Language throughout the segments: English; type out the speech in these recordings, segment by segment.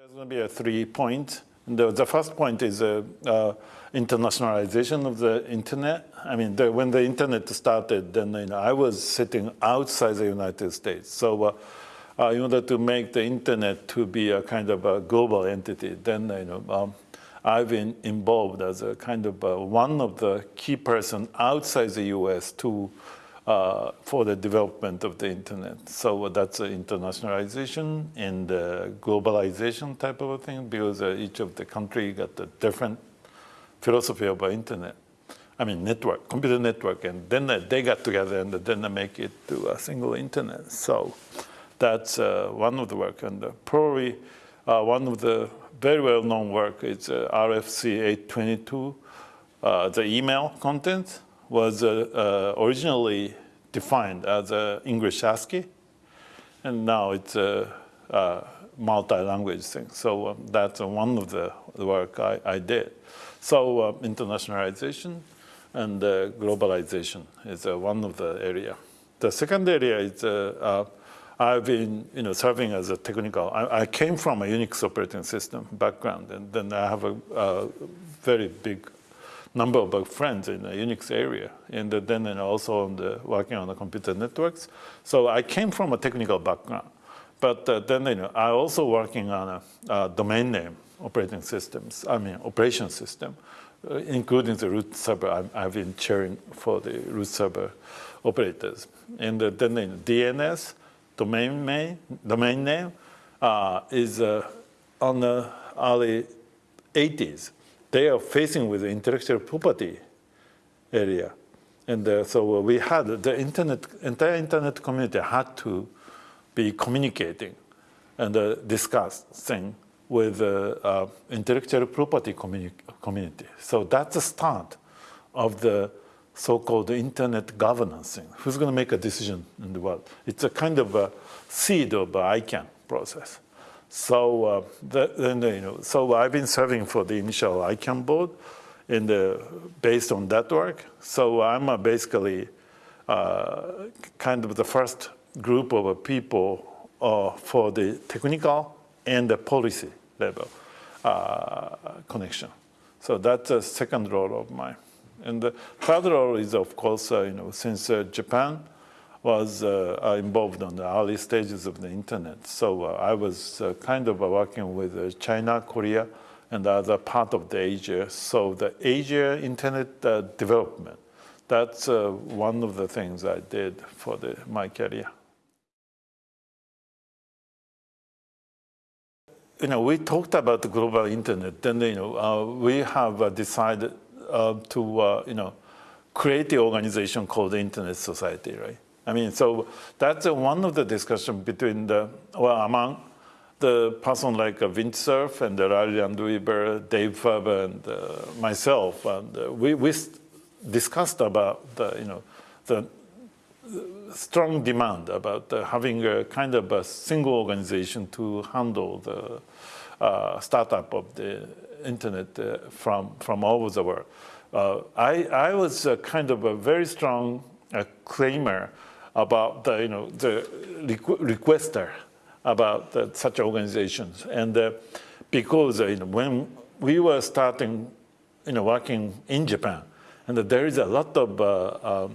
There's going to be a three point. The, the first point is uh, uh, internationalization of the internet. I mean, the, when the internet started, then you know, I was sitting outside the United States. So uh, uh, in order to make the internet to be a kind of a global entity, then you know, um, I've been involved as a kind of uh, one of the key person outside the U.S. to uh, for the development of the internet. So that's the internationalization and globalization type of a thing because uh, each of the country got a different philosophy of internet. I mean network, computer network, and then they got together and then they make it to a single internet. So that's uh, one of the work and uh, probably uh, one of the very well-known work is uh, RFC 822. the email content was originally defined as a English ASCII, and now it's a, a multi-language thing. So um, that's one of the, work I, I did. So uh, internationalization and uh, globalization is uh, one of the area. The second area is uh, uh, I've been you know, serving as a technical, I, I, came from a Unix operating system background and then I have a, a very big number of friends in the Unix area, and then and also on the, working on the computer networks. So I came from a technical background, but uh, then you know, I also working on a, a, domain name operating systems, I mean operation system, uh, including the root server. i have been chairing for the root server operators. And uh, then DNS, domain name, domain name uh, is uh, on the early 80s they are facing with the intellectual property area. And uh, so we had the internet, entire internet community had to be communicating and uh, discussing with uh, uh intellectual property communi community. So that's the start of the so-called internet governance thing. Who's going to make a decision in the world? It's a kind of a seed of ICANN process. So uh, then, you know, so I've been serving for the initial ICANN board in the, based on that work. So I'm uh, basically uh, kind of the first group of people uh, for the technical and the policy level uh, connection. So that's the second role of mine. And the third role is, of course, uh, you know, since Japan was uh, involved on the early stages of the internet. So uh, I was uh, kind of working with China, Korea, and other part of the Asia. So the Asia internet development, that's one of the things I did for the, my career. you know, we talked about the global internet, then, you know, uh, we have uh, decided uh, to, you know, create the organization called the Internet Society, right? I mean, so that's one of the discussion between the, well, among the person like uh, Vint Cerf and Larry Landweber, Dave Farber, and uh, myself, and uh, we, we discussed about the, you know, the strong demand about uh, having a kind of a single organization to handle the uh, startup of the internet uh, from, from all over the world. Uh, I, I was kind of a very strong claimer about the, you know, the requester about the, such organizations. And uh, because uh, you know, when we were starting you know, working in Japan, and there is a lot of uh, uh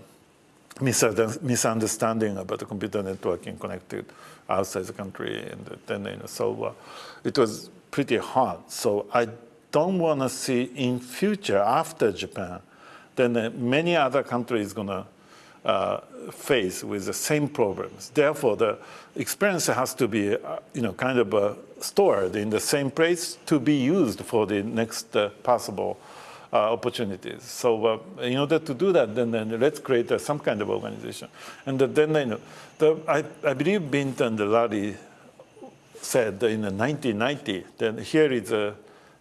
misunderstanding about the computer networking connected outside the country. And then, you know, so uh, it was pretty hard. So I don't want to see in future after Japan, then uh, many other countries going to uh, face with the same problems. Therefore, the experience has to be, uh, you know, kind of uh, stored in the same place to be used for the next uh, possible uh, opportunities. So uh, in order to do that, then, then let's create some kind of organization. And then, you know, the, I, I believe Vint and Larry said in 1990, then here is a,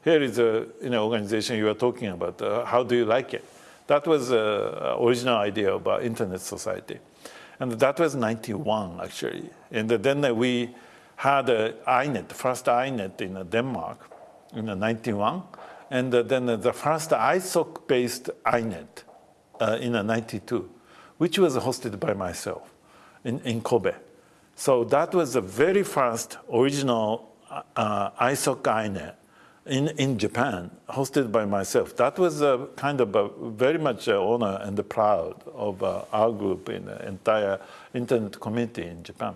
here is a you know, organization you are talking about. how do you like it? That was the original idea about uh, internet society. And that was 91, actually. And then we had INET, first INET in Denmark in 91. And then the first ISOC-based INET uh, in 92, which was hosted by myself in, in Kobe. So that was the very first original uh, ISOC INET in, in Japan, hosted by myself. That was a kind of a very much a honor and proud of uh, our group in the entire internet community in Japan.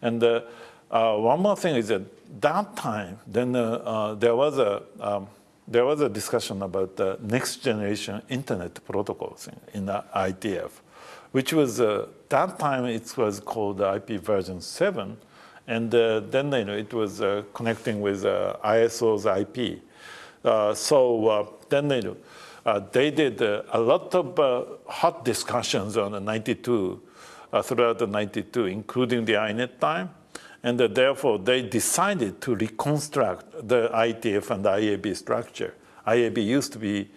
And uh, uh, one more thing is that that time, then uh, uh, there was a um, there was a discussion about the next generation internet protocols in, in the IETF, which was uh, that time it was called IP version seven, and uh, then you know it was uh, connecting with uh, ISO's IP. Uh, so uh, then you know, they did a lot of hot discussions on the 92 throughout the 92, including the INET time. And therefore, they decided to reconstruct the ITF and IAB structure. IAB used to be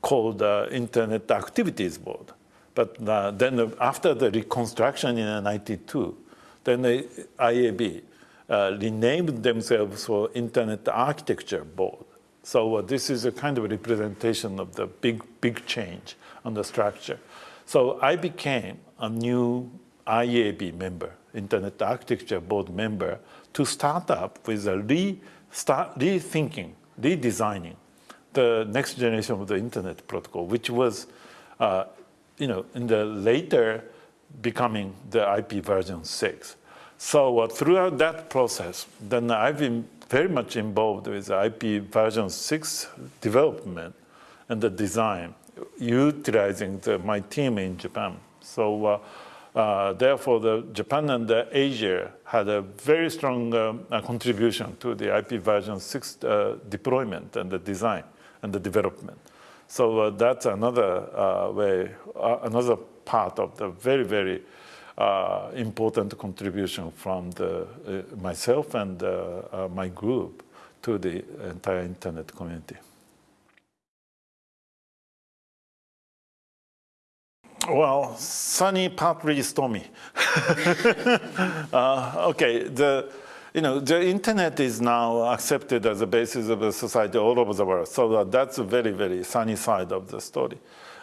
called uh, Internet Activities Board. But uh, then after the reconstruction in 92, then the IAB uh, renamed themselves for Internet Architecture Board. So uh, this is a kind of representation of the big, big change on the structure. So I became a new IAB member, Internet Architecture Board member, to start up with a re start, rethinking, redesigning the next generation of the Internet protocol, which was, uh, you know, in the later becoming the IP version 6. So uh, throughout that process, then I've been very much involved with IP version 6 development and the design, utilizing the, my team in Japan. So uh, uh, therefore, the Japan and the Asia had a very strong um, uh, contribution to the IP version 6 uh, deployment and the design and the development. So uh, that's another uh, way, another part of the very, very important contribution from the, myself and my group to the entire internet community. Well, sunny, partly stormy. uh, okay, the, you know, the internet is now accepted as a basis of a society all over the world. So uh, that's a very, very sunny side of the story.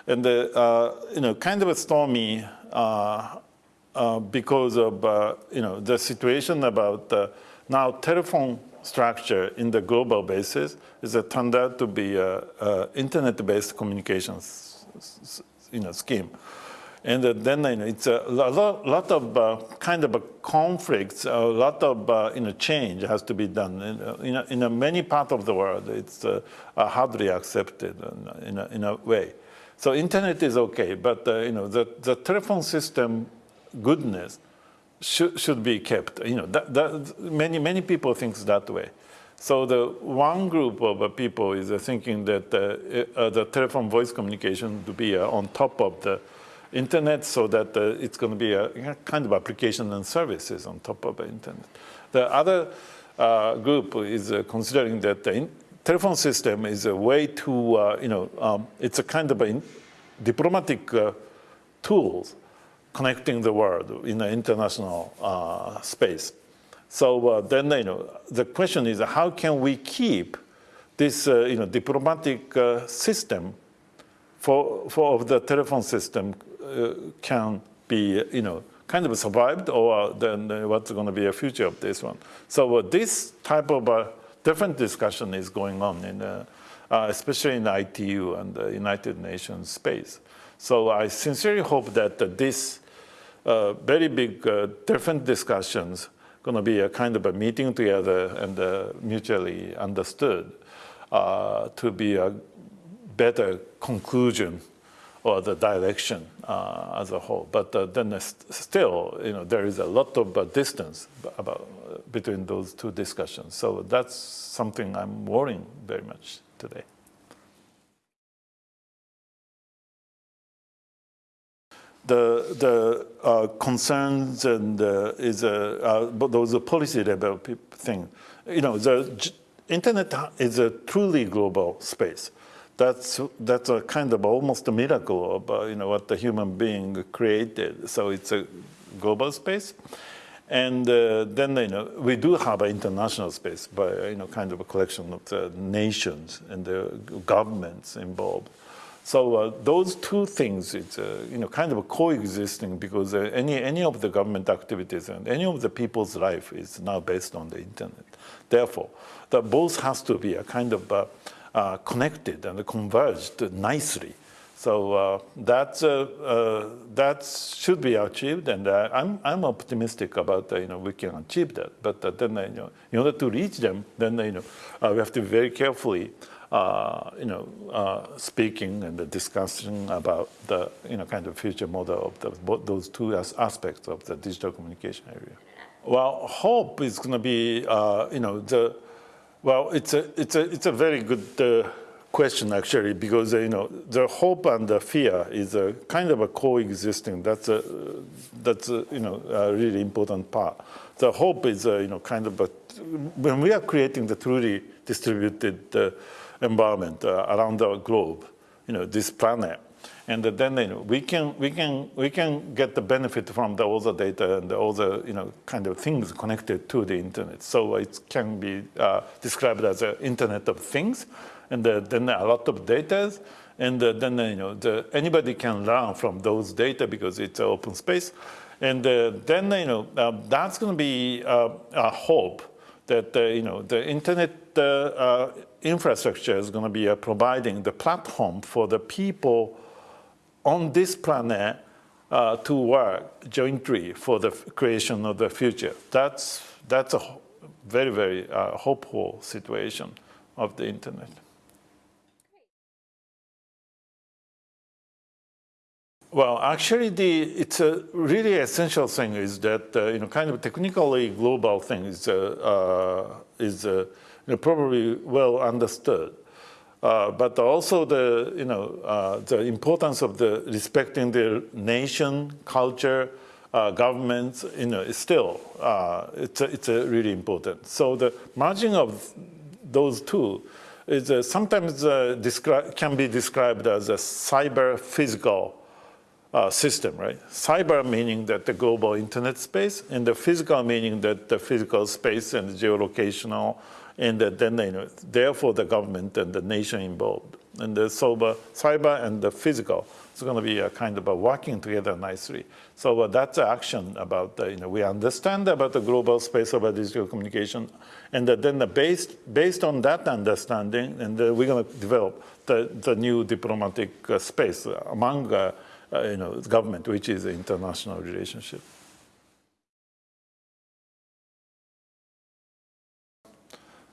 And, the, uh, you know, kind of a stormy uh, uh, because of, uh, you know, the situation about now telephone structure in the global basis is turned out to be a, internet-based communications you know, scheme. And then you know, it's a lot, of uh, kind of a conflicts, a lot of uh, you know, change has to be done. In, in, in many parts of the world, it's uh, hardly accepted in a, in a way. So internet is okay, but uh, you know, the, the telephone system goodness should, should be kept. You know, that, that, many, many people think that way. So the one group of uh, people is uh, thinking that uh, the telephone voice communication to be on top of the internet so that uh, it's going to be a kind of application and services on top of the internet. The other uh, group is uh, considering that the telephone system is a way to, uh, you know, um, it's a kind of a diplomatic uh, tools connecting the world in an international uh, space. So then, you know, the question is how can we keep this, you know, diplomatic system for, for the telephone system can be, you know, kind of survived or then uh, what's going to be a future of this one. So uh, this type of uh, different discussion is going on in, uh, uh, especially in ITU and the United Nations space. So I sincerely hope that this very big different discussions going to be a kind of a meeting together and mutually understood to be a better conclusion or the direction uh, as a whole. But uh, then still, you know, there is a lot of uh, distance about, uh, between those two discussions. So that's something I'm worrying very much today. The, the uh, concerns and uh, is those policy level thing. You know, the internet is a truly global space that's that's a kind of almost a miracle of uh, you know what the human being created. So it's a global space, and uh, then you know we do have an international space by you know kind of a collection of the nations and the governments involved. So uh, those two things, it's uh, you know kind of coexisting because uh, any any of the government activities and any of the people's life is now based on the internet. Therefore, that both has to be a kind of uh, uh, connected and converged nicely. So uh, that that should be achieved, and I'm I'm optimistic about you know we can achieve that. But then you know in order to reach them, then you know we have to be very carefully uh, you know, uh, speaking and the discussion about the, you know, kind of future model of the, those two as aspects of the digital communication area. Well, hope is going to be, uh, you know, the, well, it's a, it's a, it's a very good uh, question actually, because, uh, you know, the hope and the fear is a kind of a coexisting. That's a, that's a, you know, a really important part. The hope is, you know, kind of a, when we are creating the truly distributed environment uh, around the globe, you know, this planet. And then you know, we can we can we can get the benefit from the, all the data and all the you know kind of things connected to the internet. So it can be uh, described as an Internet of Things, and uh, then a lot of data, and uh, then you know the, anybody can learn from those data because it's an open space, and uh, then you know uh, that's going to be a hope that you know the internet infrastructure is going to be uh, providing the platform for the people on this planet uh, to work jointly for the creation of the future. That's, that's a very, very uh, hopeful situation of the internet. Well, actually, the, it's a really essential thing is that, uh, you know, kind of technically global thing is, uh, uh, is you know, probably well understood. Uh, but also the, you know, uh, the importance of the respecting the nation, culture, uh, governments, you know, is still, uh, it's, a, it's a really important. So the merging of those two is sometimes uh, can be described as a cyber-physical system, right? Cyber meaning that the global internet space, and the physical meaning that the physical space and geolocational and then therefore the government and the nation involved. And the cyber, cyber and the physical is going to be a kind of a working together nicely. So uh, that's action about, uh, you know, we understand about the global space of digital communication, and uh, then the based, based on that understanding, and uh, we're going to develop the, the new diplomatic uh, space among, uh, you know, government, which is international relationship.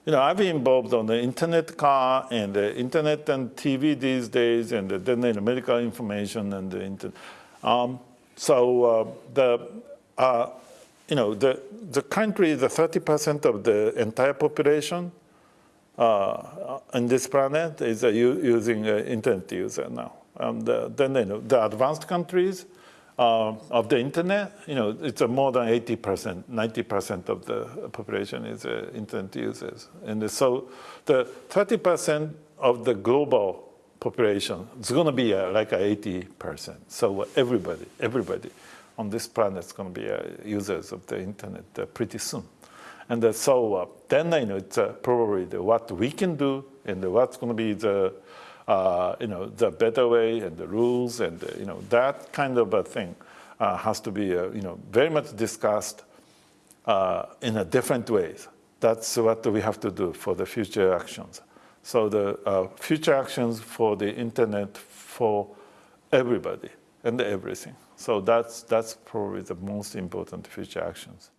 You know, I've been involved on the internet car and the internet and TV these days, and then the medical information and the internet. Um, so uh, the, uh, you know, the the country, the 30% of the entire population uh, on this planet is uh, using uh, internet user now. And then you know, the advanced countries, uh, of the internet, you know, it's more than 80%, 90% of the population is uh, internet users. And so the 30% of the global population is going to be uh, like 80%. So everybody, everybody on this planet is going to be uh, users of the internet uh, pretty soon. And uh, so then, you know, it's probably the, what we can do and what's going to be the uh, you know, the better way and the rules and, uh, you know, that kind of a thing uh, has to be, uh, you know, very much discussed uh, in a different ways. That's what we have to do for the future actions. So the future actions for the internet for everybody and everything. So that's, that's probably the most important future actions.